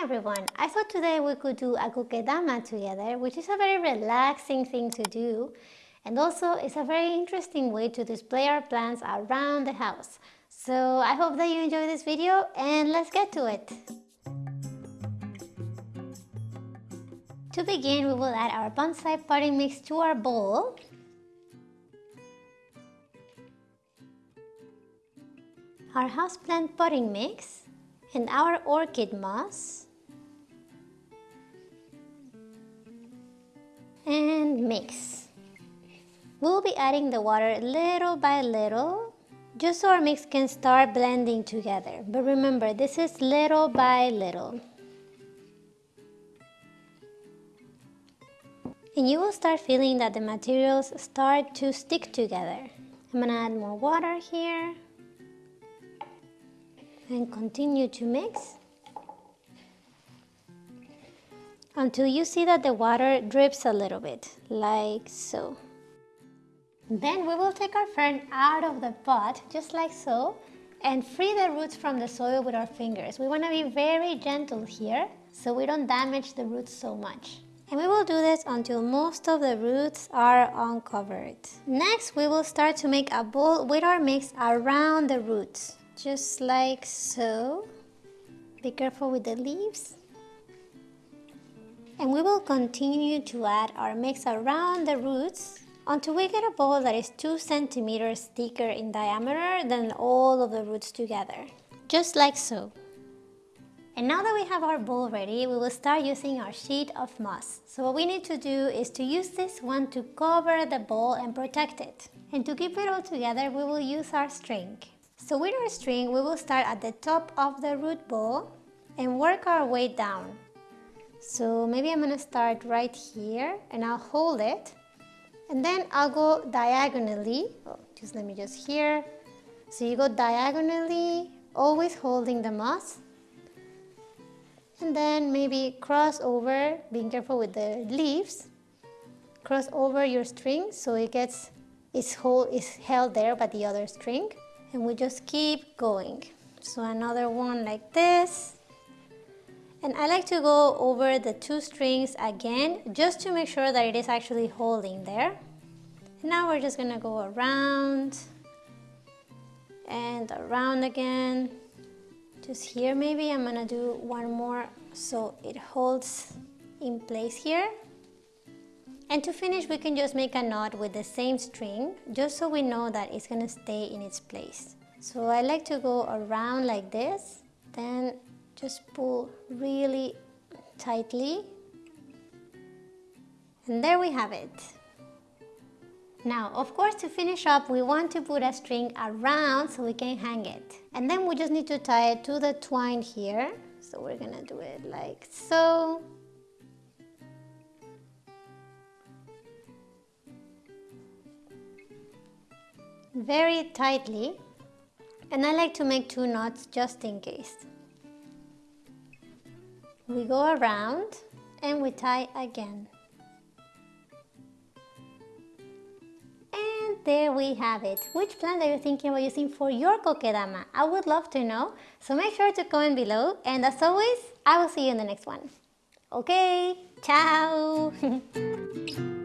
Hi everyone, I thought today we could do a kokedama together, which is a very relaxing thing to do. And also, it's a very interesting way to display our plants around the house. So I hope that you enjoy this video and let's get to it. To begin, we will add our bonsai potting mix to our bowl. Our houseplant potting mix and our orchid moss and mix. We'll be adding the water little by little just so our mix can start blending together. But remember, this is little by little. And you will start feeling that the materials start to stick together. I'm gonna add more water here and continue to mix until you see that the water drips a little bit, like so. Then we will take our fern out of the pot, just like so, and free the roots from the soil with our fingers. We want to be very gentle here, so we don't damage the roots so much. And we will do this until most of the roots are uncovered. Next, we will start to make a bowl with our mix around the roots just like so. Be careful with the leaves. And we will continue to add our mix around the roots until we get a bowl that is 2 centimeters thicker in diameter than all of the roots together. Just like so. And now that we have our bowl ready, we will start using our sheet of moss. So what we need to do is to use this one to cover the bowl and protect it. And to keep it all together, we will use our string. So with our string, we will start at the top of the root ball and work our way down. So maybe I'm gonna start right here and I'll hold it and then I'll go diagonally, oh, just let me just here. So you go diagonally, always holding the moss and then maybe cross over, being careful with the leaves, cross over your string so it gets, its hold is held there by the other string and we just keep going. So another one like this. And I like to go over the two strings again just to make sure that it is actually holding there. And now we're just gonna go around and around again. Just here maybe I'm gonna do one more so it holds in place here. And to finish, we can just make a knot with the same string, just so we know that it's gonna stay in its place. So I like to go around like this, then just pull really tightly. And there we have it. Now, of course, to finish up, we want to put a string around so we can hang it. And then we just need to tie it to the twine here. So we're gonna do it like so. very tightly and I like to make two knots just in case. We go around and we tie again. And there we have it. Which plant are you thinking about using for your kokedama? I would love to know. So make sure to comment below and as always, I will see you in the next one. Okay, ciao!